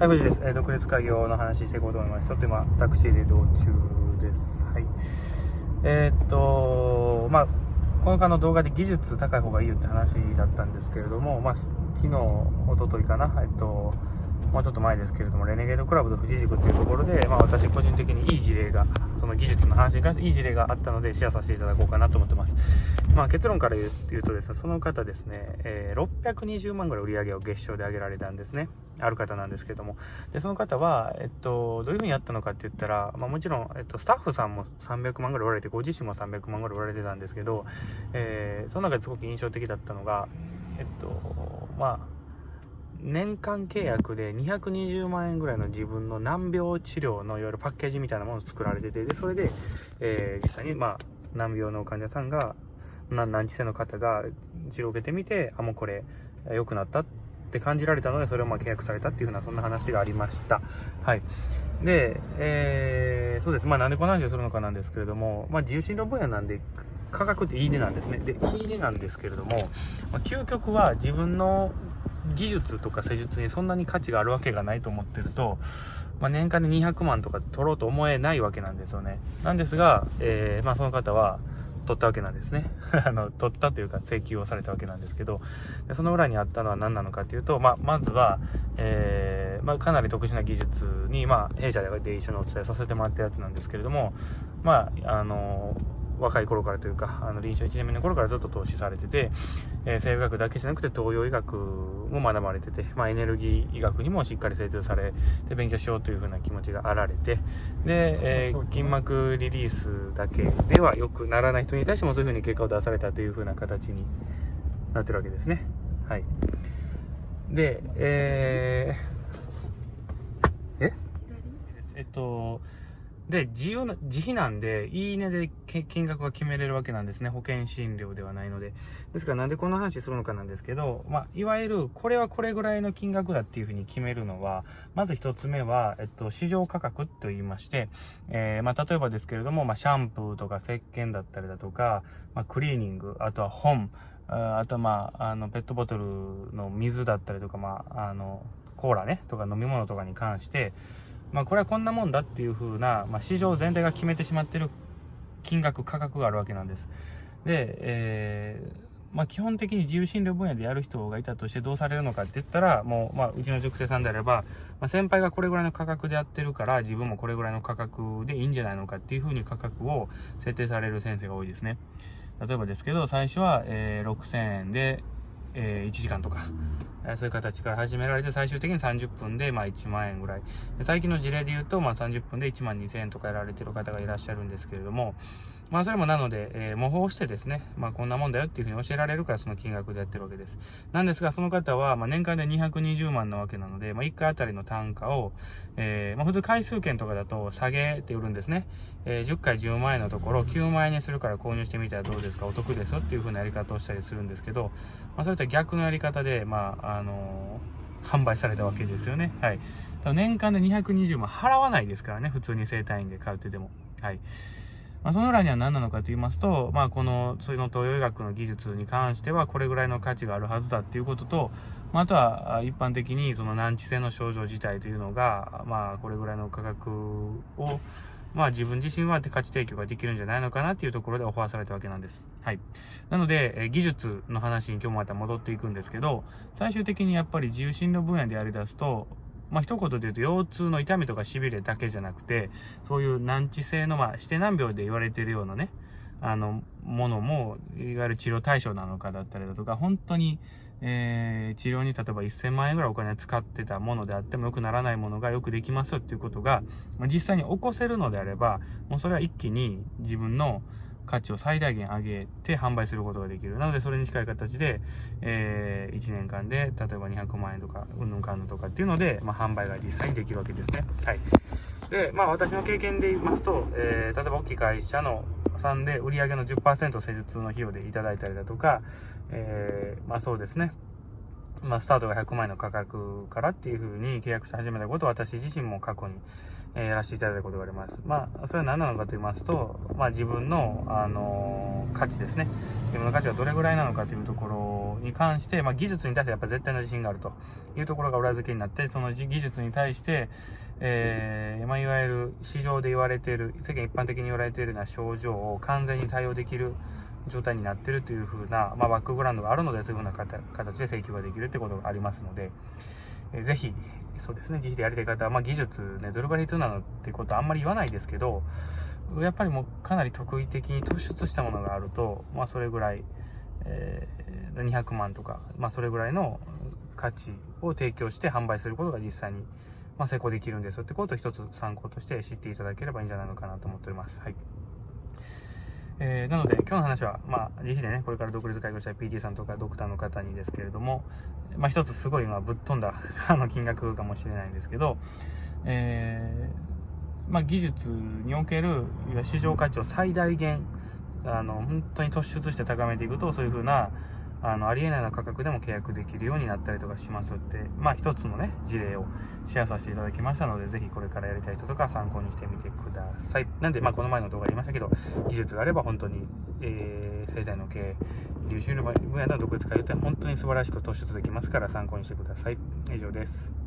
はい、無事です。えー、独立開業の話していこうと思います。ちょっと今、タクシーで移動中です。はい。えー、っと、まあ、この間の動画で技術高い方がいいよって話だったんですけれども、まあ、昨日、おとといかな、えっと、もうちょっと前ですけれども、レネゲードクラブと富士塾っていうところで、まあ、私個人的にいい事例が、その技術の話に関していい事例があったので、シェアさせていただこうかなと思ってます。まあ、結論から言うとですね、その方ですね、えー、620万ぐらい売り上げを月賞で上げられたんですね。ある方なんですけども。で、その方は、えっと、どういうふうにやったのかって言ったら、まあ、もちろん、えっと、スタッフさんも300万ぐらい売られて、ご自身も300万ぐらい売られてたんですけど、えー、その中ですごく印象的だったのが、えっと、まあ、年間契約で220万円ぐらいの自分の難病治療のいわゆるパッケージみたいなものを作られてて、で、それで、えー、実際に、まあ、難病の患者さんが、難治性の方が治療を受けてみて、あ、もうこれ、良くなったって感じられたので、それをまあ契約されたっていうふうな、そんな話がありました。はい。で、えー、そうです。まあなんでこの話をするのかなんですけれども、まあ自由診療分野なんで、価格っていいねなんですね。で、いいねなんですけれども、まあ、究極は自分の技術とか施術にそんなに価値があるわけがないと思ってると、まあ、年間で200万とか取ろうと思えないわけなんですよね。なんですが、えー、まあその方は、取ったわけなんですね。あの、取ったというか請求をされたわけなんですけど、でその裏にあったのは何なのかというと、まあ、まずは、えー、まあ、かなり特殊な技術に、まあ、弊社で一緒にお伝えさせてもらったやつなんですけれども、まあ、あのー若い頃からというか、あの臨床1年目の頃からずっと投資されてて、えー、生学だけじゃなくて東洋医学も学ばれてて、まあ、エネルギー医学にもしっかり精通されて勉強しようというふうな気持ちがあられて、で、えー、筋膜リリースだけでは良くならない人に対してもそういうふうに結果を出されたというふうな形になってるわけですね。はい。で、えー、え？えっと、で、自由な、自費なんで、いいねで金額が決めれるわけなんですね。保険診療ではないので。ですからなんでこんな話するのかなんですけど、まあ、いわゆる、これはこれぐらいの金額だっていうふうに決めるのは、まず一つ目は、えっと、市場価格と言いまして、えー、まあ、例えばですけれども、まあ、シャンプーとか石鹸だったりだとか、まあ、クリーニング、あとは本、あとはまあ、あの、ペットボトルの水だったりとか、まあ、あの、コーラね、とか飲み物とかに関して、まあ、これはこんなもんだっていう風な、まあ、市場全体が決めてしまってる金額、価格があるわけなんです。で、えー、まあ、基本的に自由診療分野でやる人がいたとしてどうされるのかって言ったら、もう、まあ、うちの塾生さんであれば、まあ、先輩がこれぐらいの価格でやってるから、自分もこれぐらいの価格でいいんじゃないのかっていう風に価格を設定される先生が多いですね。例えばですけど、最初は、えー、6000円で、えー、1時間とか、そういう形から始められて、最終的に30分で、まあ、1万円ぐらい。最近の事例で言うと、まあ、30分で1万2000円とかやられてる方がいらっしゃるんですけれども、まあ、それもなので、えー、模倣してですね、まあ、こんなもんだよっていうふうに教えられるから、その金額でやってるわけです。なんですが、その方は、まあ、年間で220万なわけなので、まあ、1回あたりの単価を、えー、まあ、普通回数券とかだと下げて売るんですね。えー、10回10万円のところ、9万円にするから購入してみたらどうですか、お得ですよっていうふうなやり方をしたりするんですけど、まあ、それとは逆のやり方で、まあ、あの販売されたわけですよね。はい。年間で220万払わないですからね、普通に整体院で買うってでも。はい。まあ、その裏には何なのかと言いますと、まあ、この、その東洋医学の技術に関しては、これぐらいの価値があるはずだっていうことと、まあ、あとは、一般的にその難治性の症状自体というのが、まあ、これぐらいの価格を、まあ自分自身は価値提供ができるんじゃないのかなっていうところでオファーされたわけなんです。はい。なので、え技術の話に今日もまた戻っていくんですけど、最終的にやっぱり自由診療分野でやり出すと、まあ、一言で言うと、腰痛の痛みとか痺れだけじゃなくて、そういう難治性の、まあ、指定難病で言われてるようなね、あの、ものも、いわゆる治療対象なのかだったりだとか、本当に、えー、治療に例えば1000万円ぐらいお金を使ってたものであっても良くならないものがよくできますよっていうことが、ま、実際に起こせるのであれば、もうそれは一気に自分の、価値を最大限上げて販売することができる。なので、それに近い形で、えー、1年間で、例えば200万円とか、うんぬんかんぬんとかっていうので、まあ、販売が実際にできるわけですね。はい。で、まあ、私の経験で言いますと、えー、例えば大きい会社のさんで売上の10%施術の費用でいただいたりだとか、えー、まあそうですね。まあ、スタートが100万円の価格からっていう風に契約し始めたことを私自身も過去にえー、やらせていただいたことがあります。まあ、それは何なのかと言いますと、まあ自分の、あのー、価値ですね。自分の価値がどれぐらいなのかというところに関して、まあ、技術に対してやっぱ絶対の自信があるというところが裏付けになって、その技術に対して、えー、まあ、いわゆる市場で言われている、世間一般的に言われているような症状を完全に対応できる状態になっているというふうな、まあ、バックグラウンドがあるので、そういうふうな形で請求ができるってことがありますので、えー、ぜひ、そうですね、自費でやりたい方は、まあ、技術ね、どれぐらい必要なのっていうことはあんまり言わないですけど、やっぱりもうかなり特異的に突出したものがあると、まあ、それぐらい、えー、200万とか、まあ、それぐらいの価値を提供して販売することが実際に、まあ、成功できるんですよってことを一つ参考として知っていただければいいんじゃないのかなと思っております。はい。えー、なので、今日の話は、まあ、自費でね、これから独立開業した PT さんとかドクターの方にですけれども、まあ、一つすごい、まあ、ぶっ飛んだあの金額かもしれないんですけど、えー、まあ、技術における市場価値を最大限、あの、本当に突出して高めていくと、そういうふうな、あの、ありえないような価格でも契約できるようになったりとかしますって、まあ一つのね、事例をシェアさせていただきましたので、ぜひこれからやりたい人とか参考にしてみてください。なんで、まあこの前の動画で言いましたけど、技術があれば本当に、えー、生態の経営、優秀な分野の独立会って本当に素晴らしく突出できますから参考にしてください。以上です。